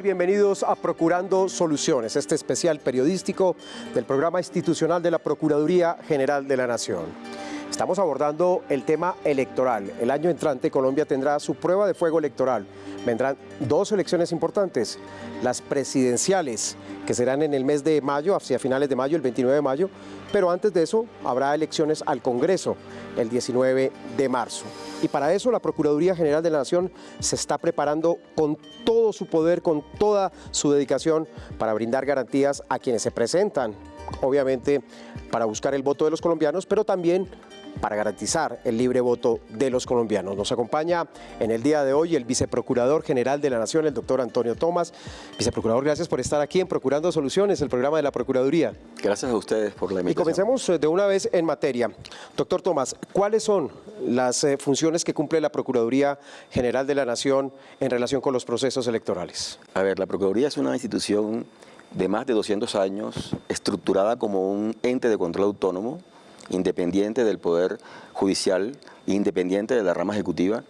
Bienvenidos a Procurando Soluciones, este especial periodístico del programa institucional de la Procuraduría General de la Nación. Estamos abordando el tema electoral. El año entrante Colombia tendrá su prueba de fuego electoral. Vendrán dos elecciones importantes, las presidenciales, que serán en el mes de mayo, hacia finales de mayo, el 29 de mayo, pero antes de eso habrá elecciones al Congreso el 19 de marzo. Y para eso la Procuraduría General de la Nación se está preparando con todo su poder, con toda su dedicación para brindar garantías a quienes se presentan, obviamente para buscar el voto de los colombianos, pero también para garantizar el libre voto de los colombianos. Nos acompaña en el día de hoy el viceprocurador general de la Nación, el doctor Antonio Tomás. Viceprocurador, gracias por estar aquí en Procurando Soluciones, el programa de la Procuraduría. Gracias a ustedes por la invitación. Y comencemos eh, de una vez en materia. Doctor Tomás, ¿cuáles son las eh, funciones que cumple la Procuraduría General de la Nación en relación con los procesos electorales? A ver, la Procuraduría es una institución de más de 200 años, estructurada como un ente de control autónomo, independiente del Poder Judicial, independiente de la rama ejecutiva,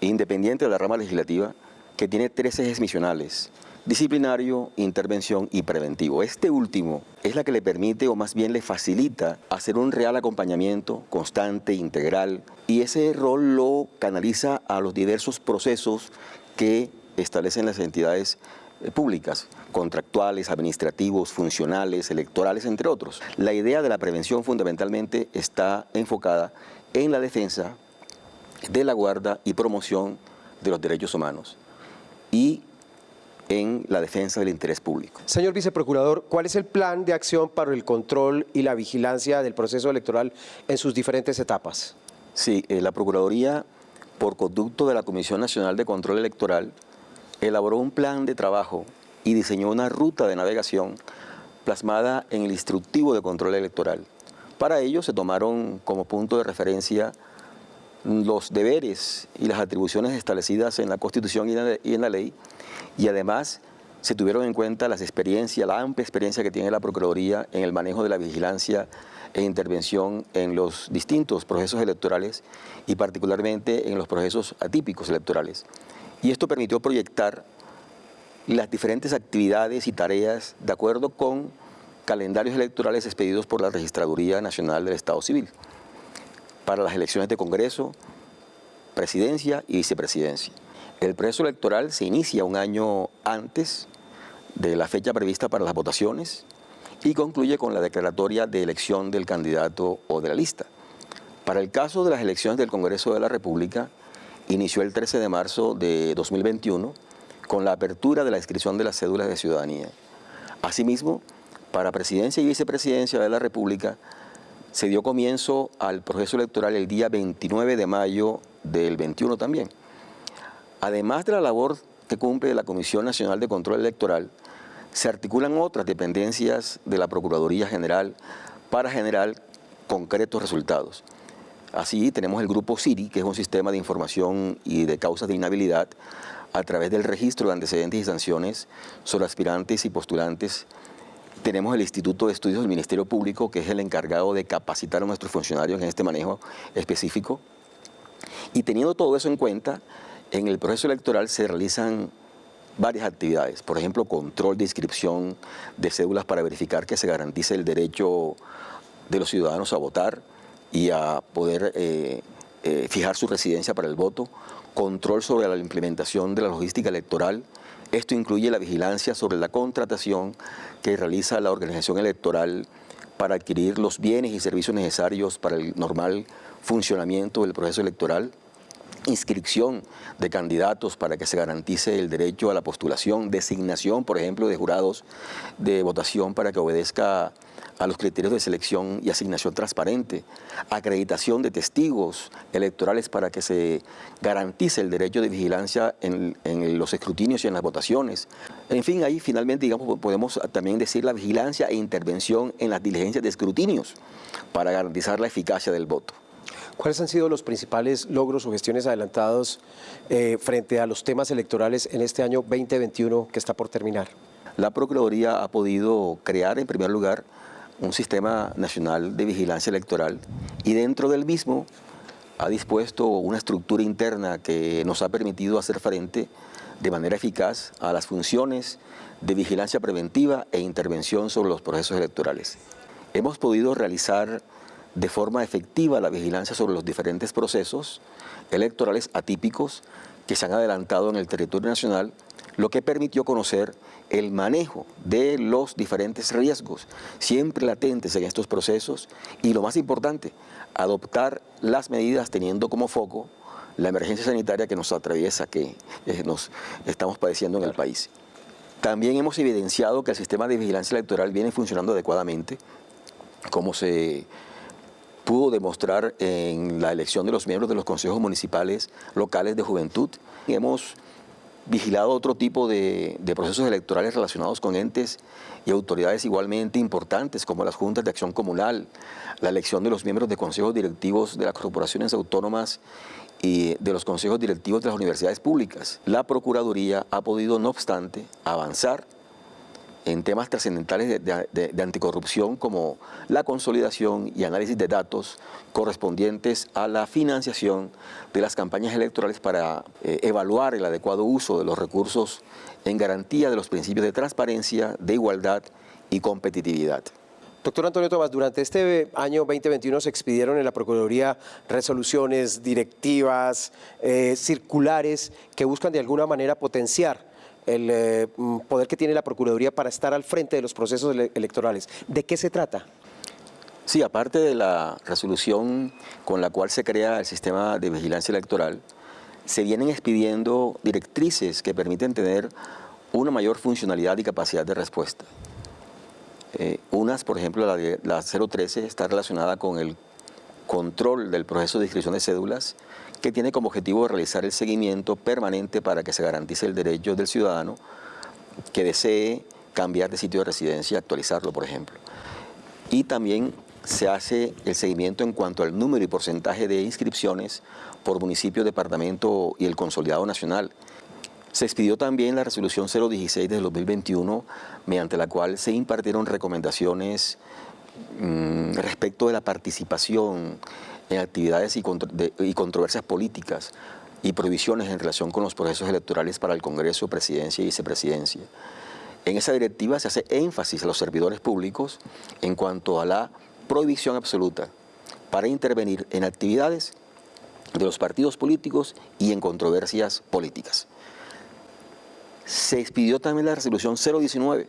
independiente de la rama legislativa, que tiene tres ejes misionales, disciplinario, intervención y preventivo. Este último es la que le permite o más bien le facilita hacer un real acompañamiento constante, integral, y ese rol lo canaliza a los diversos procesos que establecen las entidades públicas, contractuales, administrativos, funcionales, electorales, entre otros. La idea de la prevención fundamentalmente está enfocada en la defensa de la guarda y promoción de los derechos humanos y en la defensa del interés público. Señor viceprocurador, ¿cuál es el plan de acción para el control y la vigilancia del proceso electoral en sus diferentes etapas? Sí, eh, la Procuraduría, por conducto de la Comisión Nacional de Control Electoral, elaboró un plan de trabajo y diseñó una ruta de navegación plasmada en el instructivo de control electoral. Para ello se tomaron como punto de referencia los deberes y las atribuciones establecidas en la Constitución y en la ley y además se tuvieron en cuenta las experiencias, la amplia experiencia que tiene la Procuraduría en el manejo de la vigilancia e intervención en los distintos procesos electorales y particularmente en los procesos atípicos electorales. Y esto permitió proyectar las diferentes actividades y tareas de acuerdo con calendarios electorales expedidos por la Registraduría Nacional del Estado Civil para las elecciones de Congreso, Presidencia y Vicepresidencia. El proceso electoral se inicia un año antes de la fecha prevista para las votaciones y concluye con la declaratoria de elección del candidato o de la lista. Para el caso de las elecciones del Congreso de la República, inició el 13 de marzo de 2021 con la apertura de la inscripción de las cédulas de ciudadanía. Asimismo, para presidencia y vicepresidencia de la República se dio comienzo al proceso electoral el día 29 de mayo del 21 también. Además de la labor que cumple la Comisión Nacional de Control Electoral, se articulan otras dependencias de la Procuraduría General para generar concretos resultados. Así tenemos el grupo CIRI, que es un sistema de información y de causas de inhabilidad a través del registro de antecedentes y sanciones sobre aspirantes y postulantes. Tenemos el Instituto de Estudios del Ministerio Público, que es el encargado de capacitar a nuestros funcionarios en este manejo específico. Y teniendo todo eso en cuenta, en el proceso electoral se realizan varias actividades, por ejemplo, control de inscripción de cédulas para verificar que se garantice el derecho de los ciudadanos a votar, y a poder eh, eh, fijar su residencia para el voto, control sobre la implementación de la logística electoral. Esto incluye la vigilancia sobre la contratación que realiza la organización electoral para adquirir los bienes y servicios necesarios para el normal funcionamiento del proceso electoral, inscripción de candidatos para que se garantice el derecho a la postulación, designación, por ejemplo, de jurados de votación para que obedezca a los criterios de selección y asignación transparente, acreditación de testigos electorales para que se garantice el derecho de vigilancia en, los escrutinios y en las votaciones. En fin, ahí finalmente digamos, podemos también decir la vigilancia e intervención en las diligencias de escrutinios para garantizar la eficacia del voto. ¿Cuáles han sido los principales logros o gestiones adelantados eh, frente a los temas electorales en este año 2021 que está por terminar? La Procuraduría ha podido crear, en primer lugar, un sistema nacional de vigilancia electoral y dentro del mismo ha dispuesto una estructura interna que nos ha permitido hacer frente de manera eficaz a las funciones de vigilancia preventiva e intervención sobre los procesos electorales. Hemos podido realizar de forma efectiva la vigilancia sobre los diferentes procesos electorales atípicos que se han adelantado en el territorio nacional, lo que permitió conocer el manejo de los diferentes riesgos siempre latentes en estos procesos y lo más importante, adoptar las medidas teniendo como foco la emergencia sanitaria que nos atraviesa, que eh, nos estamos padeciendo en el país. También hemos evidenciado que el sistema de vigilancia electoral viene funcionando adecuadamente, como se pudo demostrar en la elección de los miembros de los consejos municipales locales de juventud. Hemos vigilado otro tipo de, procesos electorales relacionados con entes y autoridades igualmente importantes como las juntas de acción comunal, la elección de los miembros de consejos directivos de las corporaciones autónomas y de los consejos directivos de las universidades públicas. La Procuraduría ha podido, no obstante, avanzar en temas trascendentales de, anticorrupción como la consolidación y análisis de datos correspondientes a la financiación de las campañas electorales para eh, evaluar el adecuado uso de los recursos en garantía de los principios de transparencia, de igualdad y competitividad. Doctor Antonio Tomás, durante este año 2021 se expidieron en la Procuraduría resoluciones, directivas, eh, circulares que buscan de alguna manera potenciar el eh, mm, poder que tiene la Procuraduría para estar al frente de los procesos electorales. ¿De qué se trata? Sí, aparte de la resolución con la cual se crea el sistema de vigilancia electoral, se vienen expidiendo directrices que permiten tener una mayor funcionalidad y capacidad de respuesta. Eh, unas, por ejemplo, la, de, la 013 está relacionada con el control del proceso de inscripción de cédulas que tiene como objetivo realizar el seguimiento permanente para que se garantice el derecho del ciudadano que desee cambiar de sitio de residencia, actualizarlo, por ejemplo. Y también se hace el seguimiento en cuanto al número y porcentaje de inscripciones por municipio, departamento y el consolidado nacional. Se expidió también la resolución 016 de 2021, mediante la cual se impartieron recomendaciones mm, respecto de la participación en actividades y, controversias políticas y prohibiciones en relación con los procesos electorales para el Congreso, Presidencia y Vicepresidencia. En esa directiva se hace énfasis a los servidores públicos en cuanto a la prohibición absoluta para intervenir en actividades de los partidos políticos y en controversias políticas. Se expidió también la resolución 019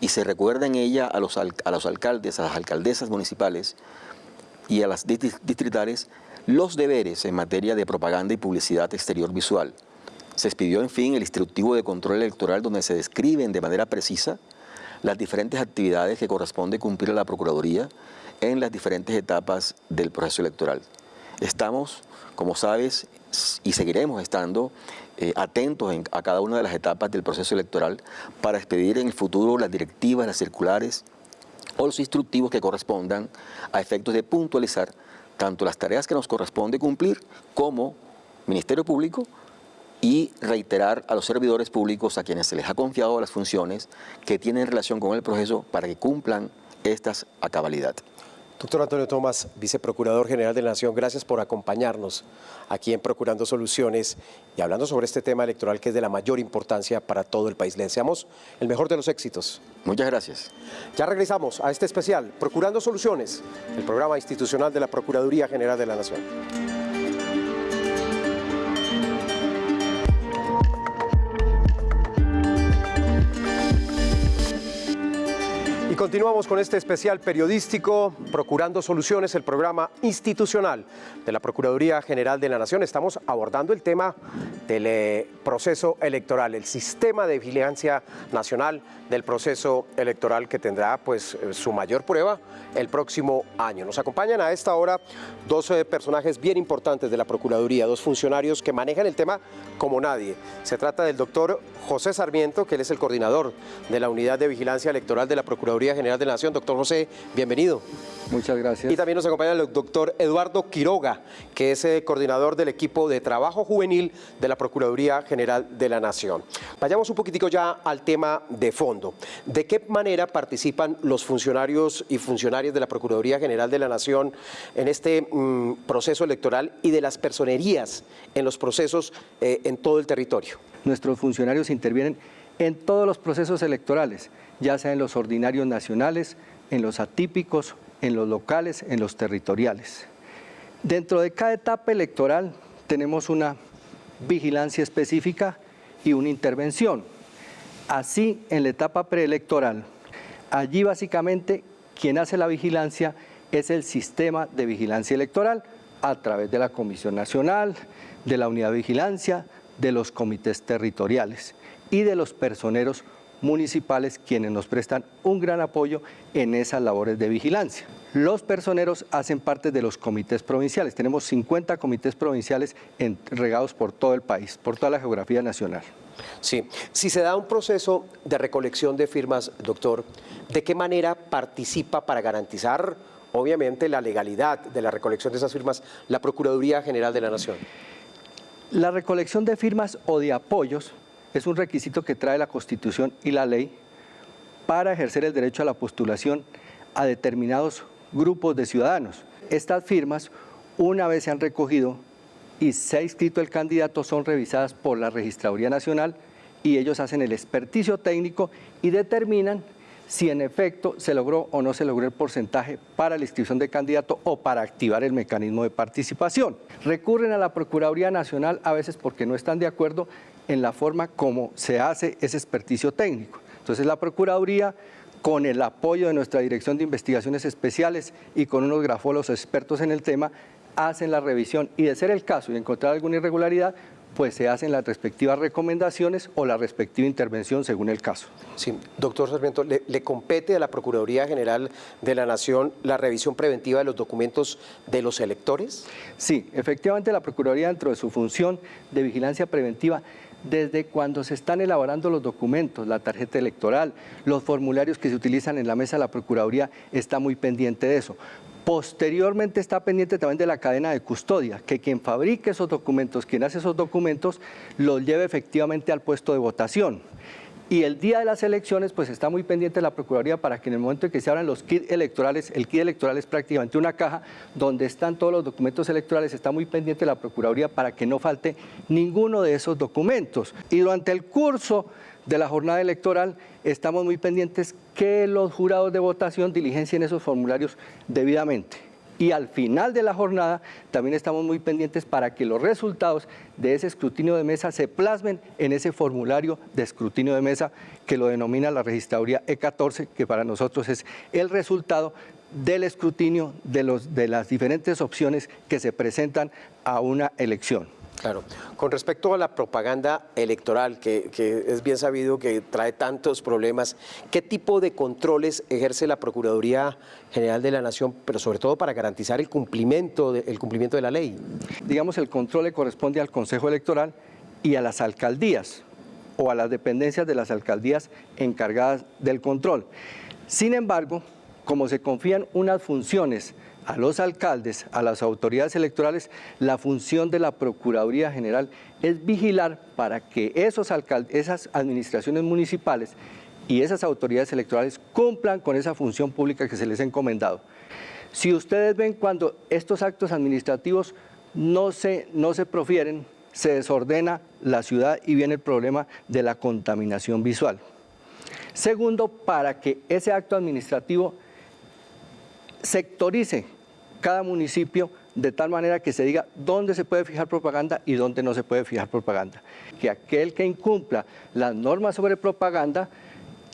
y se recuerda en ella a los, alcaldes, a las alcaldesas municipales, y a las distritales los deberes en materia de propaganda y publicidad exterior visual. Se expidió, en fin, el instructivo de control electoral donde se describen de manera precisa las diferentes actividades que corresponde cumplir a la Procuraduría en las diferentes etapas del proceso electoral. Estamos, como sabes, y seguiremos estando eh, atentos a cada una de las etapas del proceso electoral para expedir en el futuro las directivas, las circulares, o los instructivos que correspondan a efectos de puntualizar tanto las tareas que nos corresponde cumplir como Ministerio Público y reiterar a los servidores públicos a quienes se les ha confiado las funciones que tienen relación con el proceso para que cumplan estas a cabalidad. Doctor Antonio Tomás, Viceprocurador General de la Nación, gracias por acompañarnos aquí en Procurando Soluciones y hablando sobre este tema electoral que es de la mayor importancia para todo el país. Le deseamos el mejor de los éxitos. Muchas gracias. Ya regresamos a este especial, Procurando Soluciones, el programa institucional de la Procuraduría General de la Nación. Continuamos con este especial periodístico, Procurando Soluciones, el programa institucional de la Procuraduría General de la Nación. Estamos abordando el tema del eh, proceso electoral, el sistema de vigilancia nacional del proceso electoral que tendrá pues eh, su mayor prueba el próximo año. Nos acompañan a esta hora dos eh, personajes bien importantes de la Procuraduría, dos funcionarios que manejan el tema como nadie. Se trata del doctor José Sarmiento, que él es el coordinador de la Unidad de Vigilancia Electoral de la Procuraduría General de la Nación. Doctor José, bienvenido. Muchas gracias. Y también nos acompaña el doctor Eduardo Quiroga, que es el eh, coordinador del equipo de trabajo juvenil de la Procuraduría General de la Nación. Vayamos un poquitico ya al tema de fondo. ¿De qué manera participan los funcionarios y funcionarias de la Procuraduría General de la Nación en este mm, proceso electoral y de las personerías en los procesos eh, en todo el territorio? nuestros funcionarios intervienen en todos los procesos electorales, ya sea en los ordinarios nacionales, en los atípicos, en los locales, en los territoriales. Dentro de cada etapa electoral tenemos una vigilancia específica y una intervención. Así, en la etapa preelectoral, allí básicamente quien hace la vigilancia es el sistema de vigilancia electoral a través de la Comisión Nacional, de la Unidad de Vigilancia, de los comités territoriales y de los personeros municipales quienes nos prestan un gran apoyo en esas labores de vigilancia. Los personeros hacen parte de los comités provinciales. Tenemos 50 comités provinciales regados por todo el país, por toda la geografía nacional. Sí, si se da un proceso de recolección de firmas, doctor, ¿de qué manera participa para garantizar, obviamente, la legalidad de la recolección de esas firmas la Procuraduría General de la Nación? La recolección de firmas o de apoyos es un requisito que trae la Constitución y la ley para ejercer el derecho a la postulación a determinados grupos de ciudadanos. Estas firmas, una vez se han recogido y se ha inscrito el candidato, son revisadas por la Registraduría Nacional y ellos hacen el experticio técnico y determinan si en efecto se logró o no se logró el porcentaje para la inscripción de candidato o para activar el mecanismo de participación. Recurren a la Procuraduría Nacional a veces porque no están de acuerdo en la forma como se hace ese experticio técnico. Entonces la Procuraduría con el apoyo de nuestra Dirección de Investigaciones Especiales y con unos grafólogos expertos en el tema, hacen la revisión y de ser el caso y encontrar alguna irregularidad, pues se hacen las respectivas recomendaciones o la respectiva intervención según el caso. Sí, doctor Sarmiento, ¿le, ¿le, compete a la Procuraduría General de la Nación la revisión preventiva de los documentos de los electores? Sí, efectivamente la Procuraduría dentro de su función de vigilancia preventiva desde cuando se están elaborando los documentos, la tarjeta electoral, los formularios que se utilizan en la mesa de la Procuraduría, está muy pendiente de eso. Posteriormente está pendiente también de la cadena de custodia, que quien fabrique esos documentos, quien hace esos documentos, los lleve efectivamente al puesto de votación. Y el día de las elecciones, pues está muy pendiente la Procuraduría para que en el momento en que se abran los kits electorales, el kit electoral es prácticamente una caja donde están todos los documentos electorales, está muy pendiente la Procuraduría para que no falte ninguno de esos documentos. Y durante el curso de la jornada electoral estamos muy pendientes que los jurados de votación diligencien esos formularios debidamente. Y al final de la jornada también estamos muy pendientes para que los resultados de ese escrutinio de mesa se plasmen en ese formulario de escrutinio de mesa que lo denomina la registraduría E14, que para nosotros es el resultado del escrutinio de, los, de las diferentes opciones que se presentan a una elección. Claro. Con respecto a la propaganda electoral, que, es bien sabido que trae tantos problemas, ¿qué tipo de controles ejerce la Procuraduría General de la Nación, pero sobre todo para garantizar el cumplimiento de, cumplimiento de la ley? Digamos, el control le corresponde al Consejo Electoral y a las alcaldías o a las dependencias de las alcaldías encargadas del control. Sin embargo, como se confían unas funciones a los alcaldes, a las autoridades electorales, la función de la Procuraduría General es vigilar para que esos esas administraciones municipales y esas autoridades electorales cumplan con esa función pública que se les ha encomendado. Si ustedes ven cuando estos actos administrativos no se, no se profieren, se desordena la ciudad y viene el problema de la contaminación visual. Segundo, para que ese acto administrativo sectorice cada municipio de tal manera que se diga dónde se puede fijar propaganda y dónde no se puede fijar propaganda. Que aquel que incumpla las normas sobre propaganda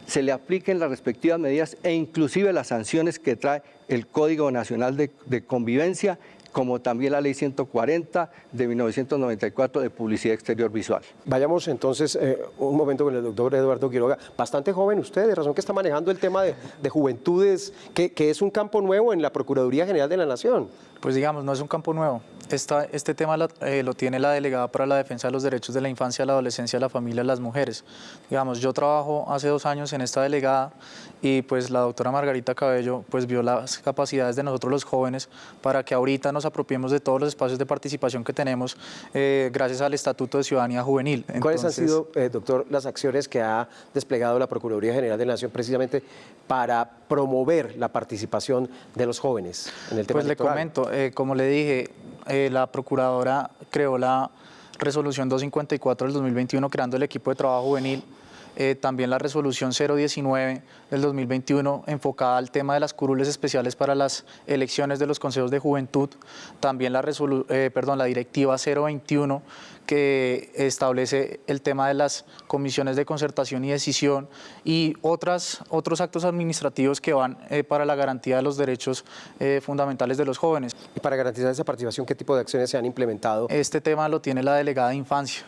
se le apliquen las respectivas medidas e inclusive las sanciones que trae el Código Nacional de, de Convivencia como también la ley 140 de 1994 de publicidad exterior visual. Vayamos entonces eh, un momento con el doctor Eduardo Quiroga. Bastante joven usted, de razón que está manejando el tema de, juventudes, que, que es un campo nuevo en la Procuraduría General de la Nación. Pues digamos, no es un campo nuevo. Esta, este tema eh, lo tiene la delegada para la defensa de los derechos de la infancia, la adolescencia, la familia y las mujeres. Digamos, yo trabajo hace dos años en esta delegada y pues la doctora Margarita Cabello pues vio las capacidades de nosotros los jóvenes para que ahorita nos apropiemos de todos los espacios de participación que tenemos eh, gracias al Estatuto de Ciudadanía Juvenil. ¿Cuáles han sido, eh, doctor, las acciones que ha desplegado la Procuraduría General de la Nación precisamente para promover la participación de los jóvenes en el tema Pues le comento, como le dije, eh, la procuradora creó la, resolución 254 del 2021 creando el equipo de trabajo juvenil, eh, también la resolución 019 del 2021 enfocada al tema de las curules especiales para las elecciones de los consejos de juventud, también la, eh, perdón, la directiva 021 que establece el tema de las comisiones de concertación y decisión y otras, otros actos administrativos que van eh, para la garantía de los derechos fundamentales de los jóvenes. Y para garantizar esa participación, ¿qué tipo de acciones se han implementado? Este tema lo tiene la delegada de infancia.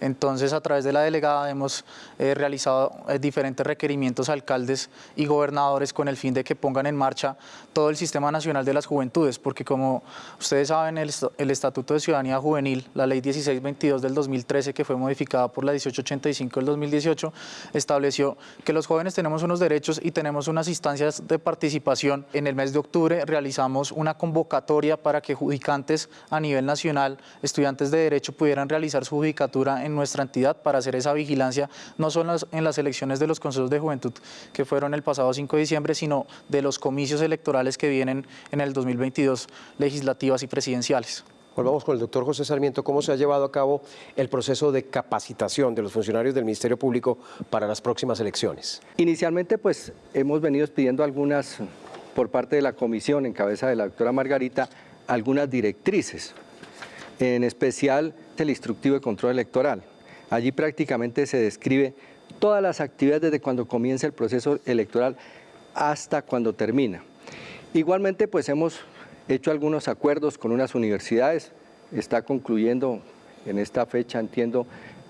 Entonces, a través de la delegada hemos eh, realizado eh, diferentes requerimientos a alcaldes y gobernadores con el fin de que pongan en marcha todo el Sistema Nacional de las Juventudes, porque como ustedes saben, el, Estatuto de Ciudadanía Juvenil, la Ley 1622 del 2013, que fue modificada por la 1885 del 2018, estableció que los jóvenes tenemos unos derechos y tenemos unas instancias de participación. En el mes de octubre realizamos una convocatoria para que judicantes a nivel nacional, estudiantes de Derecho, pudieran realizar su judicatura en nuestra entidad para hacer esa vigilancia, no solo en las elecciones de los consejos de juventud que fueron el pasado 5 de diciembre, sino de los comicios electorales que vienen en el 2022, legislativas y presidenciales. Volvamos con el doctor José Sarmiento. ¿Cómo se ha llevado a cabo el proceso de capacitación de los funcionarios del Ministerio Público para las próximas elecciones? Inicialmente, pues, hemos venido pidiendo algunas, por parte de la comisión, en cabeza de la doctora Margarita, algunas directrices en especial el instructivo de control electoral. Allí prácticamente se describe todas las actividades desde cuando comienza el proceso electoral hasta cuando termina. Igualmente, pues hemos hecho algunos acuerdos con unas universidades. Está concluyendo en esta fecha, entiendo,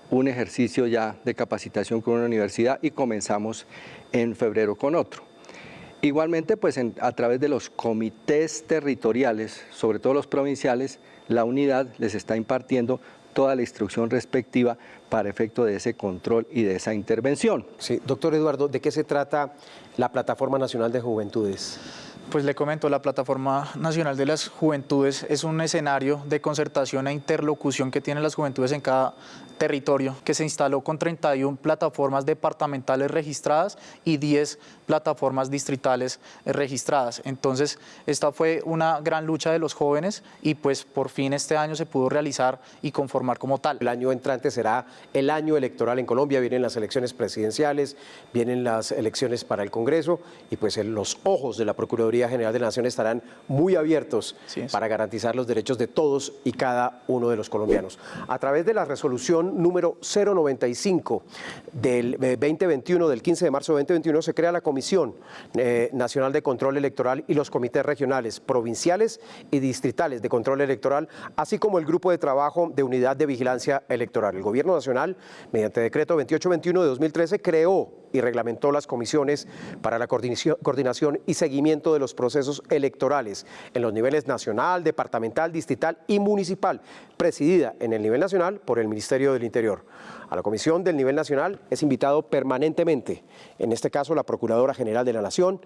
un ejercicio ya de capacitación con una universidad y comenzamos en febrero con otro. Igualmente, pues a través de los comités territoriales, sobre todo los provinciales, la unidad les está impartiendo toda la instrucción respectiva para efecto de ese control y de esa intervención. Sí, doctor Eduardo, ¿de qué se trata la Plataforma Nacional de Juventudes? Pues le comento, la Plataforma Nacional de las Juventudes es un escenario de concertación e interlocución que tienen las juventudes en cada territorio, que se instaló con 31 plataformas departamentales registradas y 10 plataformas distritales registradas. Entonces, esta fue una gran lucha de los jóvenes y pues por fin este año se pudo realizar y conformar como tal. El año entrante será el año electoral en Colombia, vienen las elecciones presidenciales, vienen las elecciones para el Congreso y pues los ojos de la Procuraduría General de la Nación estarán muy abiertos para garantizar los derechos de todos y cada uno de los colombianos. A través de la resolución número 095 del 2021, eh, del 15 de marzo de 2021, se crea la Comisión eh, Nacional de Control Electoral y los comités regionales, provinciales y distritales de control electoral, así como el grupo de trabajo de unidad de vigilancia electoral. El Gobierno Nacional, mediante decreto 2821 de 2013, creó y reglamentó las comisiones para la coordinación y seguimiento de los procesos electorales en los niveles nacional, departamental, distrital y municipal, presidida en el nivel nacional por el Ministerio del Interior. A la comisión del nivel nacional es invitado permanentemente, en este caso la Procuradora General de la Nación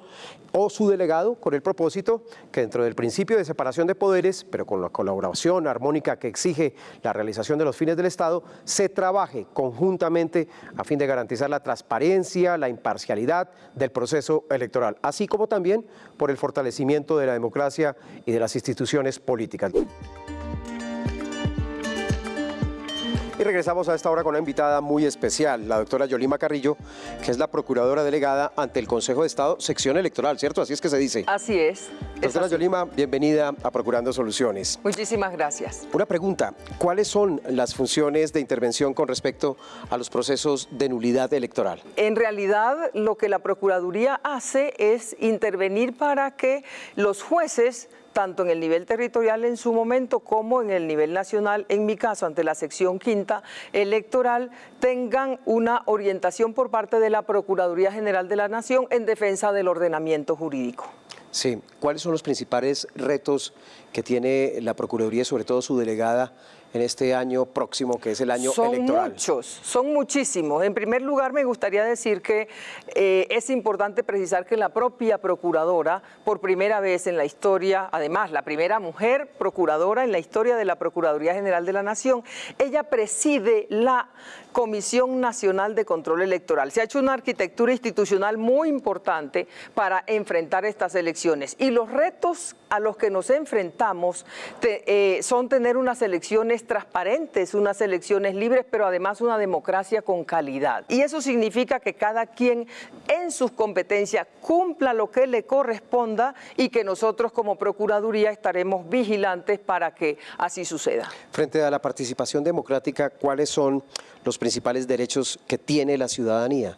o su delegado, con el propósito que dentro del principio de separación de poderes, pero con la colaboración armónica que exige la realización de los fines del Estado, se trabaje conjuntamente a fin de garantizar la transparencia, la imparcialidad del proceso electoral, así como también por el fortalecimiento de la democracia y de las instituciones políticas. Y regresamos a esta hora con una invitada muy especial, la doctora Yolima Carrillo, que es la procuradora delegada ante el Consejo de Estado, sección electoral, ¿cierto? Así es que se dice. Así es. Doctora Yolima, bienvenida a Procurando Soluciones. Muchísimas gracias. Una pregunta, ¿cuáles son las funciones de intervención con respecto a los procesos de nulidad electoral? En realidad, lo que la Procuraduría hace es intervenir para que los jueces tanto en el nivel territorial en su momento como en el nivel nacional, en mi caso, ante la sección quinta electoral, tengan una orientación por parte de la Procuraduría General de la Nación en defensa del ordenamiento jurídico. Sí, ¿cuáles son los principales retos que tiene la Procuraduría, sobre todo su delegada, en este año próximo, que es el año son electoral? Son muchos, son muchísimos. En primer lugar, me gustaría decir que eh, es importante precisar que la propia procuradora, por primera vez en la historia, además, la primera mujer procuradora en la historia de la Procuraduría General de la Nación, ella preside la Comisión Nacional de Control Electoral. Se ha hecho una arquitectura institucional muy importante para enfrentar estas elecciones y los retos a los que nos enfrentamos eh, son tener unas elecciones elecciones transparentes, unas elecciones libres, pero además una democracia con calidad. Y eso significa que cada quien en sus competencias cumpla lo que le corresponda y que nosotros como Procuraduría estaremos vigilantes para que así suceda. Frente a la participación democrática, ¿cuáles son los principales derechos que tiene la ciudadanía?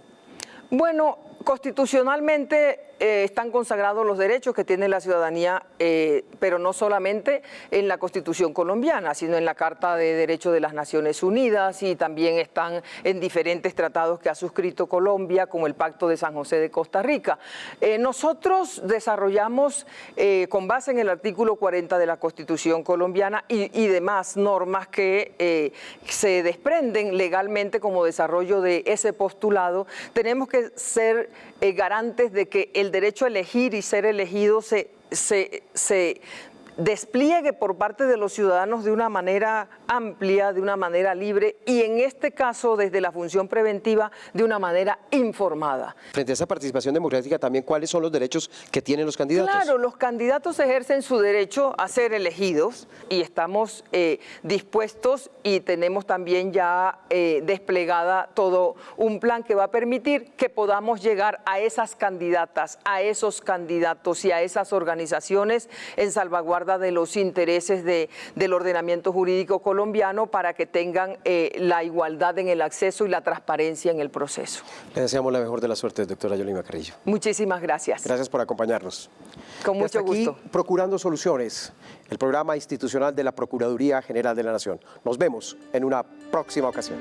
Bueno, constitucionalmente eh, están consagrados los derechos que tiene la ciudadanía, eh, pero no solamente en la Constitución colombiana, sino en la Carta de Derechos de las Naciones Unidas y también están en diferentes tratados que ha suscrito Colombia, como el Pacto de San José de Costa Rica. Eh, nosotros desarrollamos, con base en el artículo 40 de la Constitución colombiana y, y demás normas que se desprenden legalmente como desarrollo de ese postulado, tenemos que ser garantes de que el derecho a elegir y ser elegido se, se, se despliegue por parte de los ciudadanos de una manera amplia, de una manera libre y en este caso desde la función preventiva de una manera informada. Frente a esa participación democrática también, ¿cuáles son los derechos que tienen los candidatos? Claro, los candidatos ejercen su derecho a ser elegidos y estamos eh, dispuestos y tenemos también ya eh, desplegada todo un plan que va a permitir que podamos llegar a esas candidatas, a esos candidatos y a esas organizaciones en salvaguarda de los intereses de, del ordenamiento jurídico colombiano para que tengan eh, la igualdad en el acceso y la transparencia en el proceso. Le deseamos la mejor de las suertes, doctora Yolima Carrillo. Muchísimas gracias. Gracias por acompañarnos. Con mucho aquí, gusto. Procurando Soluciones, el programa institucional de la Procuraduría General de la Nación. Nos vemos en una próxima ocasión.